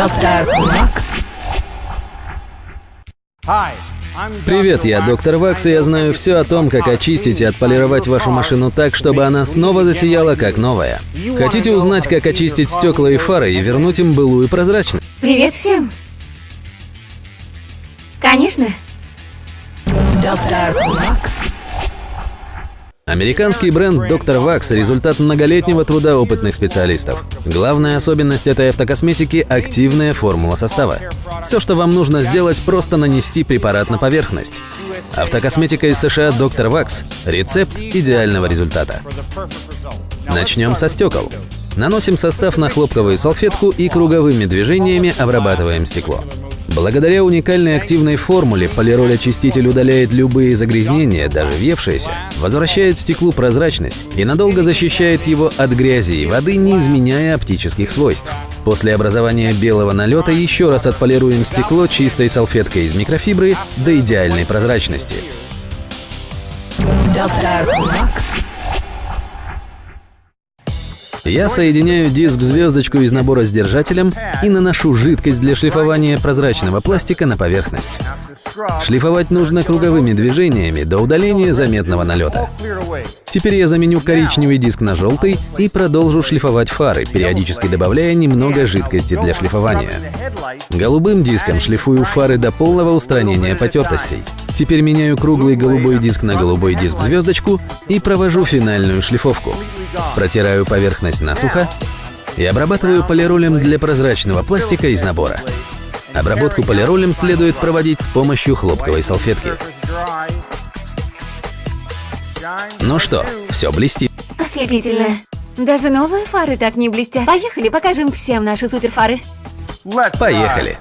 Доктор Вакс. Привет, я доктор Вакс, и я знаю все о том, как очистить и отполировать вашу машину так, чтобы она снова засияла как новая. Хотите узнать, как очистить стекла и фары и вернуть им былую прозрачность? Привет всем! Конечно. Доктор Вакс. Американский бренд Dr. Wax – результат многолетнего труда опытных специалистов. Главная особенность этой автокосметики – активная формула состава. Все, что вам нужно сделать, просто нанести препарат на поверхность. Автокосметика из США Dr. Wax – рецепт идеального результата. Начнем со стекол. Наносим состав на хлопковую салфетку и круговыми движениями обрабатываем стекло. Благодаря уникальной активной формуле полироль-очиститель удаляет любые загрязнения, даже въевшиеся, возвращает стеклу прозрачность и надолго защищает его от грязи и воды, не изменяя оптических свойств. После образования белого налета еще раз отполируем стекло чистой салфеткой из микрофибры до идеальной прозрачности. Доктор Вакс. Я соединяю диск-звездочку из набора с держателем и наношу жидкость для шлифования прозрачного пластика на поверхность. Шлифовать нужно круговыми движениями до удаления заметного налета. Теперь я заменю коричневый диск на желтый и продолжу шлифовать фары, периодически добавляя немного жидкости для шлифования. Голубым диском шлифую фары до полного устранения потертостей. Теперь меняю круглый голубой диск на голубой диск-звездочку и провожу финальную шлифовку. Протираю поверхность насухо и обрабатываю полиролем для прозрачного пластика из набора. Обработку полиролем следует проводить с помощью хлопковой салфетки. Ну что, все блестит. Ослепительно. Даже новые фары так не блестят. Поехали, покажем всем наши суперфары. Поехали.